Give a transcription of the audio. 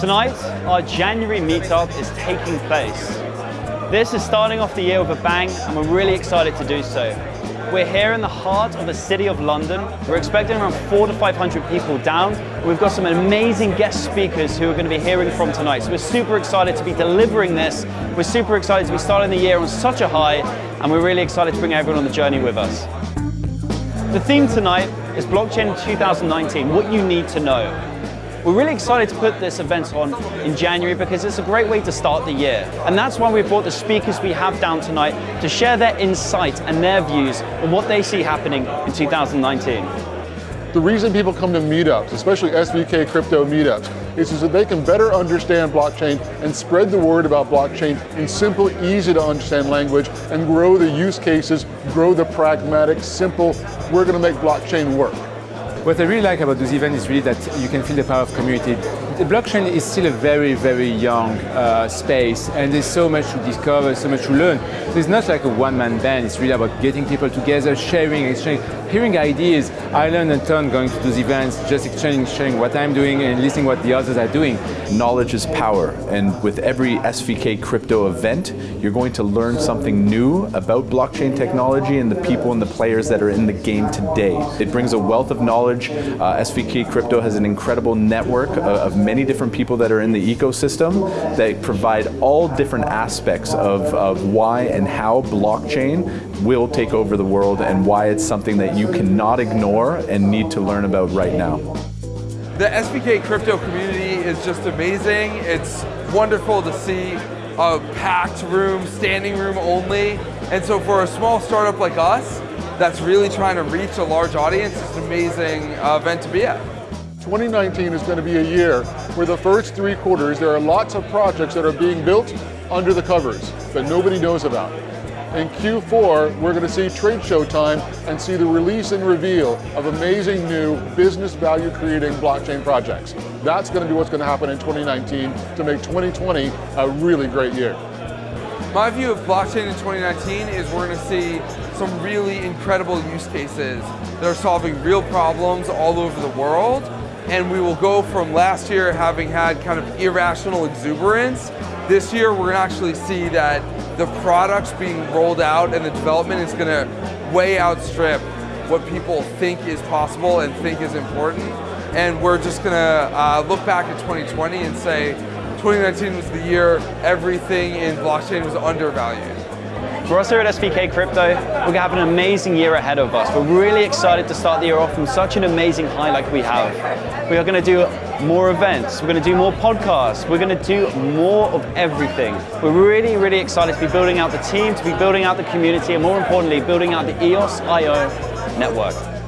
Tonight, our January meetup is taking place. This is starting off the year with a bang, and we're really excited to do so. We're here in the heart of the city of London. We're expecting around four to 500 people down. We've got some amazing guest speakers who are going to be hearing from tonight. So we're super excited to be delivering this. We're super excited to be starting the year on such a high, and we're really excited to bring everyone on the journey with us. The theme tonight is Blockchain 2019, what you need to know. We're really excited to put this event on in January because it's a great way to start the year. And that's why we brought the speakers we have down tonight to share their insight and their views on what they see happening in 2019. The reason people come to meetups, especially SVK crypto meetups, is so that they can better understand blockchain and spread the word about blockchain in simple, easy to understand language and grow the use cases, grow the pragmatic, simple, we're going to make blockchain work. What I really like about this event is really that you can feel the power of community. The blockchain is still a very, very young uh, space and there's so much to discover, so much to learn. So it's not like a one-man band, it's really about getting people together, sharing, exchanging, hearing ideas. I learned a ton going to those events, just exchanging, sharing what I'm doing and listening what the others are doing. Knowledge is power, and with every SVK crypto event, you're going to learn something new about blockchain technology and the people and the players that are in the game today. It brings a wealth of knowledge. Uh, SVK crypto has an incredible network of, of many different people that are in the ecosystem that provide all different aspects of, of why and how blockchain will take over the world and why it's something that you cannot ignore and need to learn about right now. The SVK crypto community is just amazing. It's wonderful to see a packed room, standing room only. And so for a small startup like us, that's really trying to reach a large audience, it's an amazing uh, event to be at. 2019 is going to be a year where the first three quarters there are lots of projects that are being built under the covers that nobody knows about. In Q4, we're going to see trade show time and see the release and reveal of amazing new business value creating blockchain projects. That's going to be what's going to happen in 2019 to make 2020 a really great year. My view of blockchain in 2019 is we're going to see some really incredible use cases that are solving real problems all over the world. And we will go from last year having had kind of irrational exuberance. This year we're to actually see that the products being rolled out and the development is going to way outstrip what people think is possible and think is important. And we're just going to uh, look back at 2020 and say 2019 was the year everything in blockchain was undervalued. For us here at SVK Crypto, we're going to have an amazing year ahead of us. We're really excited to start the year off from such an amazing high like we have. We are going to do more events, we're going to do more podcasts, we're going to do more of everything. We're really, really excited to be building out the team, to be building out the community, and more importantly, building out the EOS IO network.